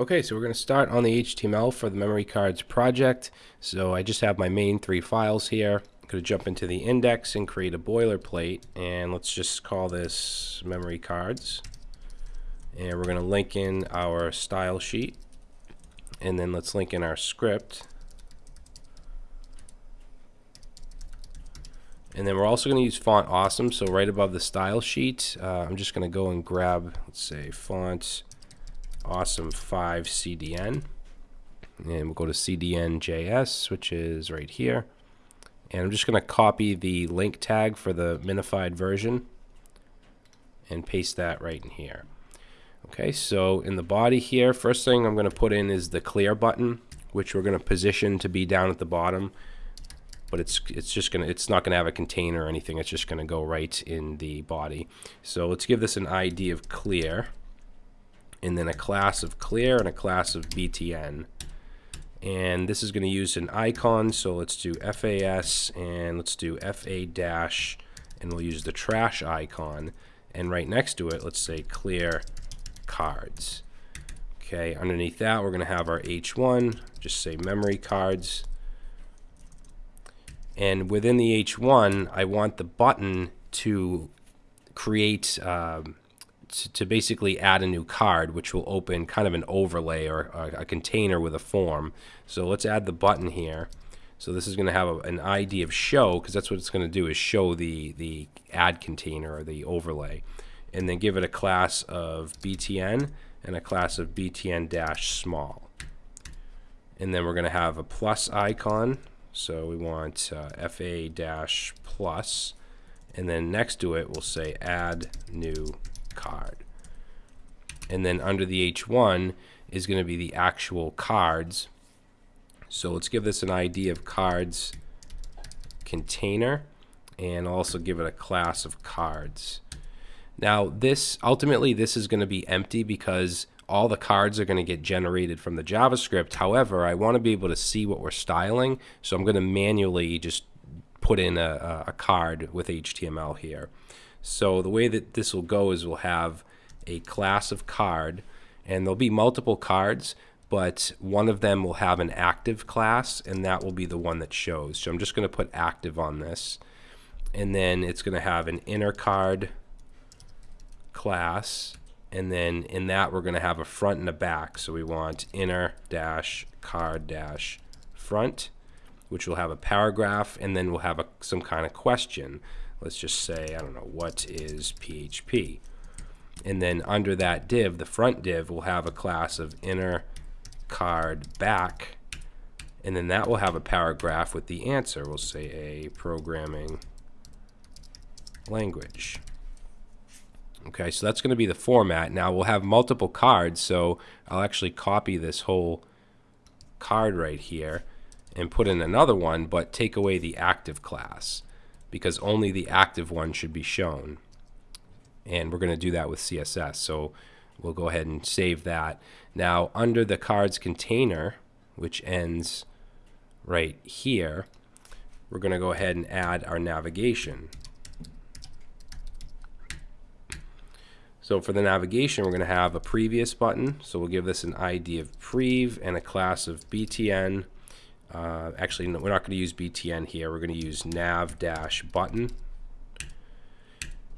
Okay, so we're going to start on the HTML for the memory cards project. So I just have my main three files here. I'm going to jump into the index and create a boilerplate. And let's just call this memory cards. And we're going to link in our style sheet. And then let's link in our script. And then we're also going to use Font Awesome. So right above the style sheet, uh, I'm just going to go and grab, let's say, font awesome 5 CDN. And we'll go to CDN.js, which is right here. And I'm just going to copy the link tag for the minified version and paste that right in here. Okay, so in the body here, first thing I'm going to put in is the clear button, which we're going to position to be down at the bottom. But it's it's just gonna it's not gonna have a container or anything. It's just gonna go right in the body. So let's give this an ID of clear and then a class of clear and a class of btn. And this is going to use an icon, so let's do FAS and let's do FA dash, and we'll use the trash icon. And right next to it, let's say clear cards. Okay, underneath that, we're going to have our H1, just say memory cards. And within the H1, I want the button to create um, to, basically add a new card, which will open kind of an overlay or a, a container with a form. So let's add the button here. So this is going to have a, an ID of show because that's what it's going to do is show the, the add container or the overlay. And then give it a class of btn and a class of btn-small. And then we're going to have a plus icon. So we want uh, fa-plus. And then next to it, we'll say add new card. And then under the H1 is going to be the actual cards. So let's give this an ID of cards container and also give it a class of cards. Now this ultimately this is going to be empty because all the cards are going to get generated from the JavaScript. However, I want to be able to see what we're styling, so I'm going to manually just put in a, a card with HTML here. So the way that this will go is we'll have a class of card, and there'll be multiple cards, but one of them will have an active class, and that will be the one that shows. So I'm just going to put active on this. And then it's going to have an inner card class, and then in that we're going to have a front and a back. So we want inner dash card dash front, which will have a paragraph, and then we'll have a, some kind of question let's just say, I don't know, what is PHP? And then under that div, the front div will have a class of inner card back, and then that will have a paragraph with the answer. We'll say a programming language. Okay, so that's going to be the format. Now we'll have multiple cards, so I'll actually copy this whole card right here and put in another one, but take away the active class because only the active one should be shown. And we're going to do that with CSS. So we'll go ahead and save that. Now, under the cards container, which ends right here, we're going to go ahead and add our navigation. So for the navigation, we're going to have a previous button. So we'll give this an ID of prev and a class of btn. Uh, actually, no, we're not going to use btn here. We're going to use nav dash button.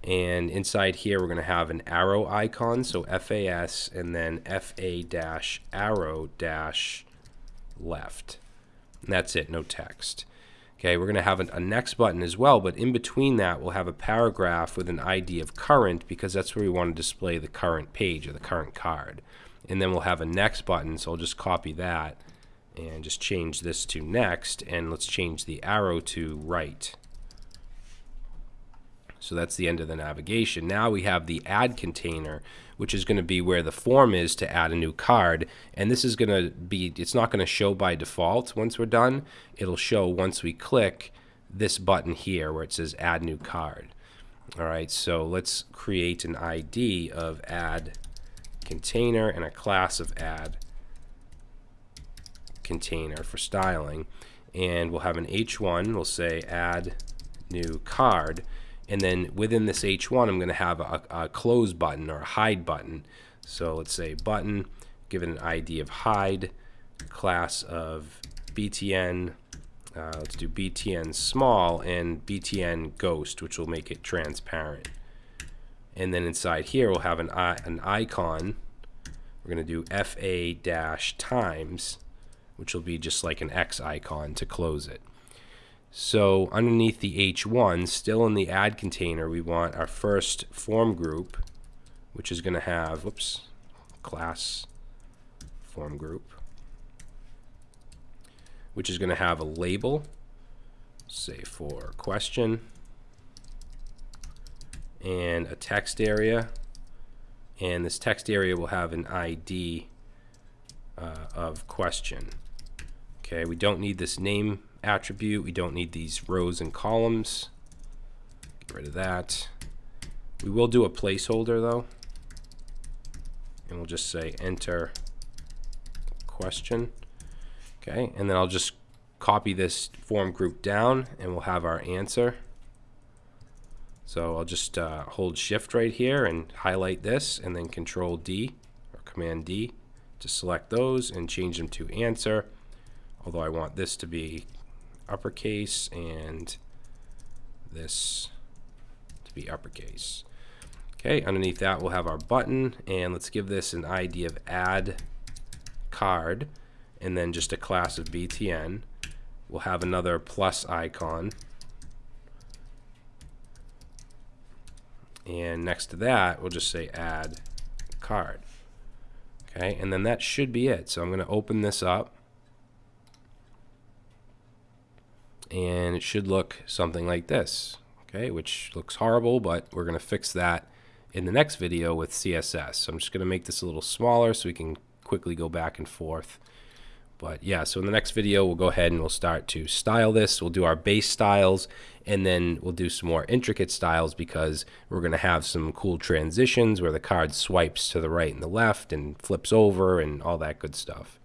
And inside here, we're going to have an arrow icon, so FAS, and then FA dash arrow dash left. And that's it, no text. Okay, we're going to have a, a next button as well, but in between that, we'll have a paragraph with an ID of current because that's where we want to display the current page or the current card. And then we'll have a next button, so I'll just copy that and just change this to next and let's change the arrow to right. So that's the end of the navigation. Now we have the add container which is going to be where the form is to add a new card and this is going to be it's not going to show by default once we're done. It'll show once we click this button here where it says add new card. Alright so let's create an ID of add container and a class of add container for styling and we'll have an h1 we'll say add new card and then within this h1 I'm going to have a, a close button or a hide button so let's say button give it an ID of hide, class of BTN. Uh, let's do BTN small and BTN ghost, which will make it transparent. And then inside here, we'll have an, an icon. We're going to do FA dash times, which will be just like an X icon to close it. So underneath the H1, still in the add container, we want our first form group, which is going to have, whoops, class form group, which is going to have a label, say for question, and a text area. And this text area will have an ID uh, of question. Okay, we don't need this name attribute. We don't need these rows and columns. Get rid of that. We will do a placeholder though. And we'll just say enter question. Okay, and then I'll just copy this form group down and we'll have our answer. So I'll just uh, hold shift right here and highlight this and then control D or command D to select those and change them to answer. Although I want this to be uppercase and this to be uppercase. Okay, underneath that we'll have our button and let's give this an ID of add card and then just a class of BTN. We'll have another plus icon. And next to that, we'll just say add card. Okay, and then that should be it. So I'm going to open this up. And it should look something like this okay which looks horrible but we're going to fix that in the next video with CSS so I'm just going to make this a little smaller so we can quickly go back and forth. But yeah so in the next video we'll go ahead and we'll start to style this. We'll do our base styles and then we'll do some more intricate styles because we're going to have some cool transitions where the card swipes to the right and the left and flips over and all that good stuff